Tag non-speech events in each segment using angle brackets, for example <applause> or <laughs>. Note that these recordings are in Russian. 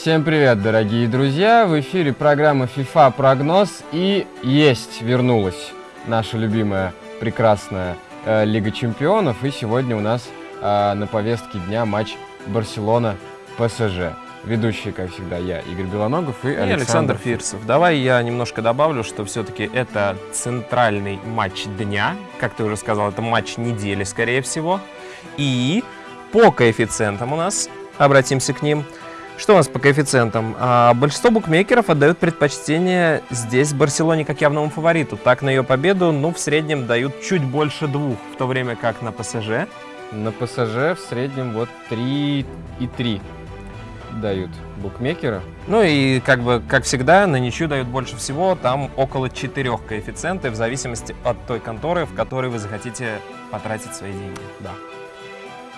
Всем привет, дорогие друзья! В эфире программа FIFA Прогноз и есть, вернулась наша любимая, прекрасная э, Лига Чемпионов. И сегодня у нас э, на повестке дня матч Барселона-ПСЖ. Ведущие, как всегда, я, Игорь Белоногов и, И Александр, Александр Фирсов. Давай я немножко добавлю, что все-таки это центральный матч дня. Как ты уже сказал, это матч недели, скорее всего. И по коэффициентам у нас, обратимся к ним. Что у нас по коэффициентам? А, большинство букмекеров отдают предпочтение здесь Барселоне как явному фавориту. Так, на ее победу, ну, в среднем дают чуть больше двух, в то время как на ПСЖ. На ПСЖ в среднем вот 3,3 дают букмекеры. Ну и как бы, как всегда, на ничью дают больше всего, там около четырех коэффициентов, в зависимости от той конторы, в которой вы захотите потратить свои деньги. Да.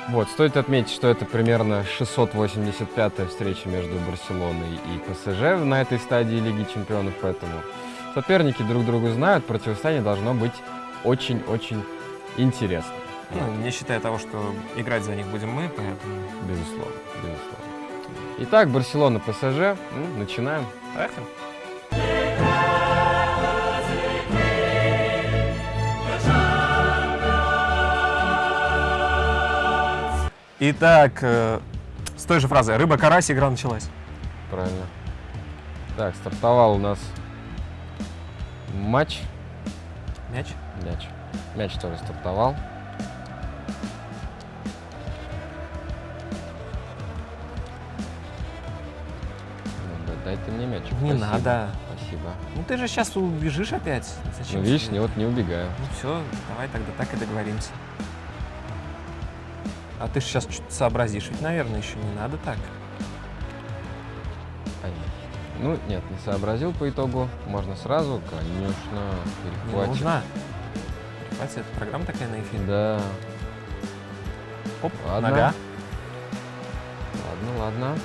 Вот, стоит отметить, что это примерно 685-я встреча между Барселоной и ПСЖ на этой стадии Лиги Чемпионов, поэтому соперники друг другу знают, противостояние должно быть очень-очень интересно. Ну, не считая того, что играть за них будем мы, поэтому... Безусловно, безусловно. Итак, Барселона, ПСЖ, ну, начинаем. Поехали. Итак, э, с той же фразой «Рыба-карась» игра началась. Правильно. Так, стартовал у нас матч. Мяч. Мяч. Мяч тоже стартовал. Ну, да, дай ты мне мяч. Не Спасибо. надо. Спасибо. Ну ты же сейчас убежишь опять. Зачем? Ну, видишь, не, вот не убегаю. Ну все, давай тогда так и договоримся. А ты же сейчас что-то сообразишь, ведь, наверное, еще не надо так. Ну, нет, не сообразил по итогу. Можно сразу, конечно, Не перехватить. нужно. Хватит, это программа такая на эфире. Да. Оп, Ладно. нога. Ладно, ладно.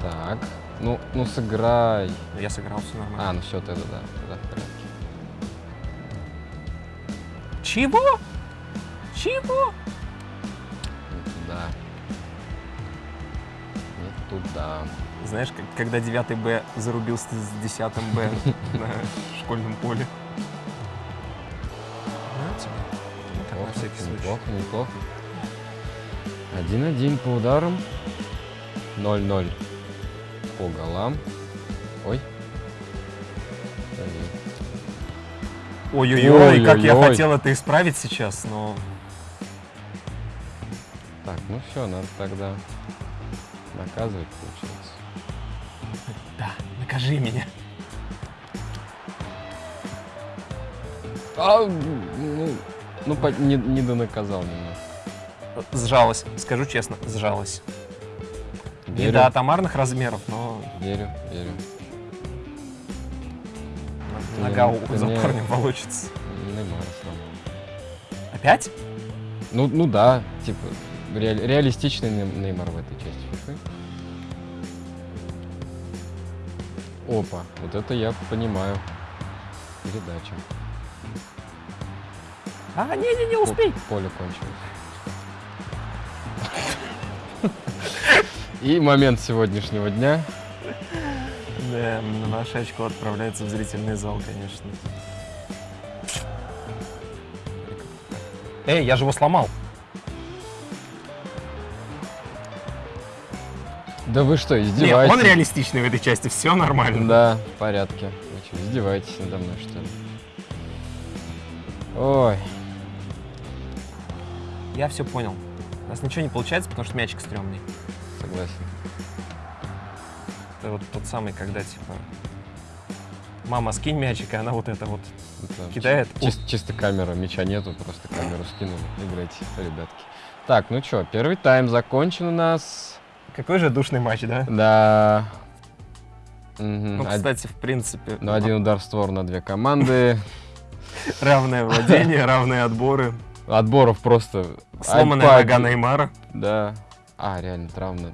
Так. Ну, ну сыграй. Я сыграл, все нормально. А, ну все, тогда да, тогда в порядке. Чего? Чего? Не туда. Не туда. Знаешь, как, когда 9 Б зарубился с 10 Б <laughs> на школьном поле. На тебе. Так, на Неплохо, всякий случай. неплохо, неплохо. Один-один по ударам. 0-0 по голам. Ой. Ой-ой-ой, как я хотел это исправить сейчас, но... Так, ну все, надо тогда наказывать, получается. <laughs> Да, накажи меня. А, ну, ну по- не, не донаказал немного. Сжалась, скажу честно, сжалась. Не Верю, до атомарных размеров, но верю, верю. Нога за парнем волочится. Неймар сломал. Опять? Ну, ну да, типа, ре- реалистичный Ней- Неймар в этой части фифы. Опа, вот это я понимаю. Передача. А, не-не-не, успей. Поле кончилось. <laughs> И момент сегодняшнего дня. Да, ваше очко отправляется в зрительный зал, конечно. Эй, я же его сломал. Да вы что, Нет, издеваетесь? он реалистичный в этой части, все нормально. Да, в порядке. Вы что, издеваетесь надо мной, что ли? Ой, Я все понял. У нас ничего не получается, потому что мячик стрёмный. согласен. Это вот тот самый, когда типа мама, скинь мячик, и она вот это вот Это кидает. чи- чис- чисто камера, мяча нету, просто камеру скинули. Играйте, ребятки. Так, ну что, первый тайм закончен у нас. Какой же душный матч, да? Да. Мгм, Ну, кстати, в принципе, Ну, один удар в створ на две команды. <laughs> равное владение, равные отборы. Отборов просто... Сломанная нога Неймара. Да. А, реально, травма.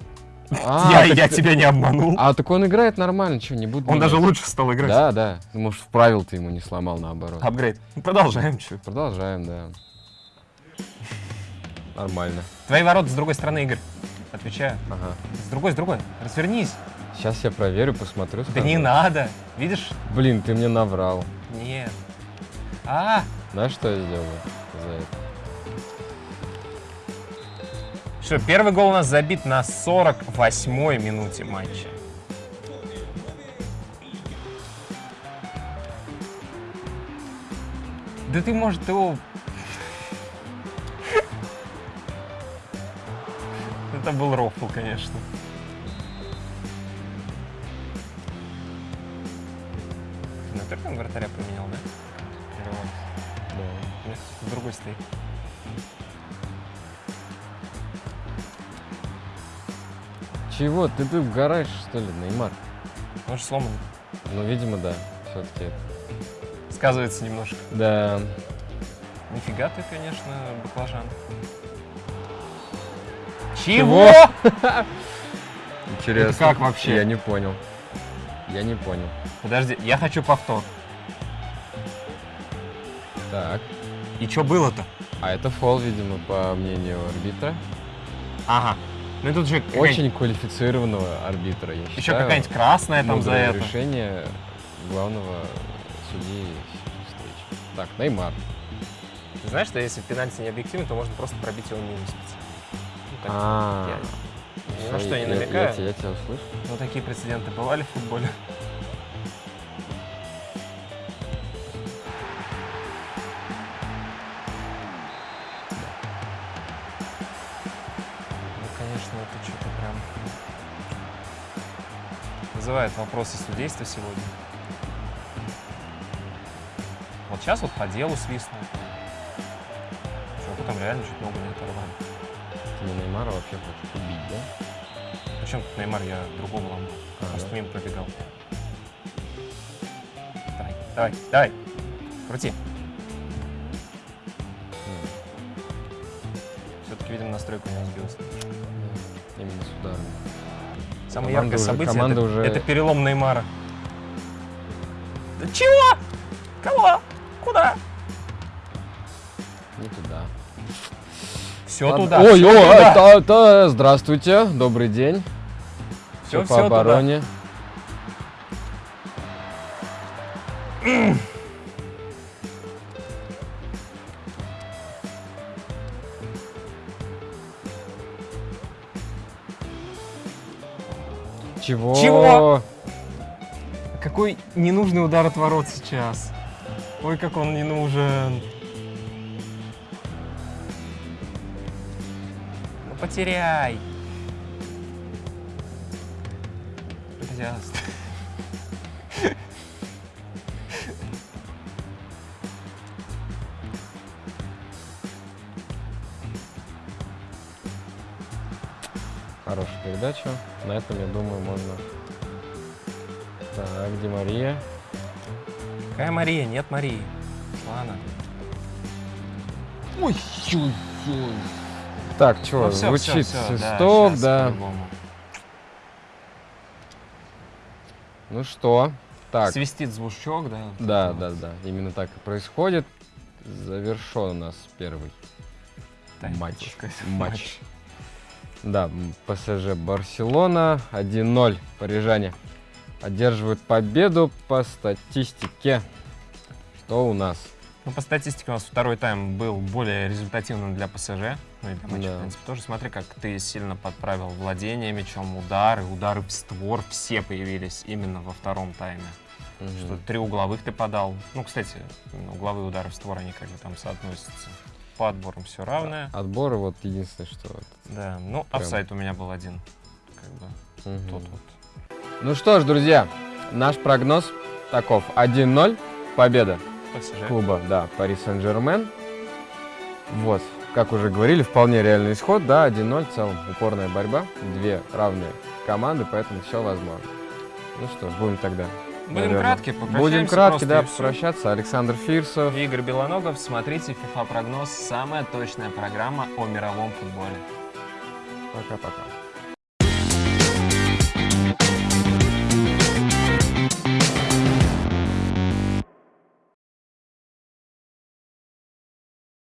Я, А, так я ты- тебя не обманул. А, так он играет нормально, что, не буду Он даже лучше стал играть. Да, да. Может, вправил ты ему не сломал, наоборот. Апгрейд. Продолжаем, чё. Продолжаем, да. Нормально. Твои ворота с другой стороны, Игорь. Отвечаю. Ага. С другой, с другой. Развернись. Сейчас я проверю, посмотрю. Да не надо. Видишь? Блин, ты мне наврал. Нет. А, Знаешь, что я сделаю за это? Что, первый гол у нас забит на 48-й минуте матча. Да ты, может, его... <laughs> Это был рофл, конечно. Ты на первом вратаря поменял, да? Да. Нет, в другой стоит. Чего? Ты тут угораешь, что ли, Неймар? Же сломан. Ну, видимо, да. Все-таки. Сказывается немножко. Да. Нифига ты, конечно, баклажан. Чего? Чего? <laughs> Интересно. Это как вообще? Я не понял. Я не понял. Подожди, я хочу повтор. Так. И что было-то? А это фол, видимо, по мнению арбитра. Ага. Ну и тут же Очень квалифицированного арбитра, я еще какая-нибудь красная там за это. решение главного судьи встречи. Так, Неймар. Ты знаешь, что если пенальти не объективен, то можно просто пробить его мимо специально. Ну, так, А, я ни на что не намекаю. Я, я тебя услышу. Но такие прецеденты бывали в футболе. Вызывает вопросы судейства сегодня. Вот сейчас вот по делу свистнул. Чуваку там реально чуть ногу не оторвали. Не Неймара вообще хочешь убить, да? Причем тут Неймар, я другого ломал. А, Просто да? мимо пробегал. Давай, давай, давай. Крути. М, Все-таки, видимо, настройка у него сбилась. Именно с ударом. Самое Команда яркое уже- событие команда это, уже- это перелом Неймара. Чего? Кого? Куда? Не туда. Все Ладно. туда. Ой, всё ой, туда. та- та- здравствуйте, добрый день. Всё- Всё по всё туда. Чего? Чего? Какой ненужный удар от ворот сейчас. Ой, как он не нужен. Ну потеряй. Пожалуйста. Передача. На этом, я думаю, можно... Так, где Мария? Какая Мария? Нет Марии. Ладно. Ой, Так, что, Ну, всё, звучит всё, всё, свисток, да. по-любому. Ну что? Так, Свистит звучок, да? да, да, да. Именно так и происходит. Завершен у нас первый Тайм, матч. сказать, Матч. Да, ПСЖ Барселона 1-0. Парижане одерживают победу по статистике. Что у нас? Ну, по статистике у нас второй тайм был более результативным для ПСЖ. Ну и для матча, Да. в принципе, тоже. Смотри, как ты сильно подправил владение мячом, удары, удары в створ. Все появились именно во втором тайме. Что три угловых ты подал. Ну, кстати, именно угловые удары в створ, они как бы там соотносятся. По отборам все равное. Отборы вот единственное, что... Да, ну, Прям. офсайд у меня был один. Как бы Мгм. тот вот. Ну что ж, друзья, наш прогноз таков. 1-0, победа ПСЖ. клуба, да, Пари Сен-Жермен. Вот, как уже говорили, вполне реальный исход, да, 1-0, в целом упорная борьба, две равные команды, поэтому все возможно. Ну что ж, будем тогда. Будем наверное, кратки, Будем кратки, да, попрощаться. Александр Фирсов. Игорь Белоногов, смотрите FIFA прогноз, самая точная программа о мировом футболе. Пока-пока.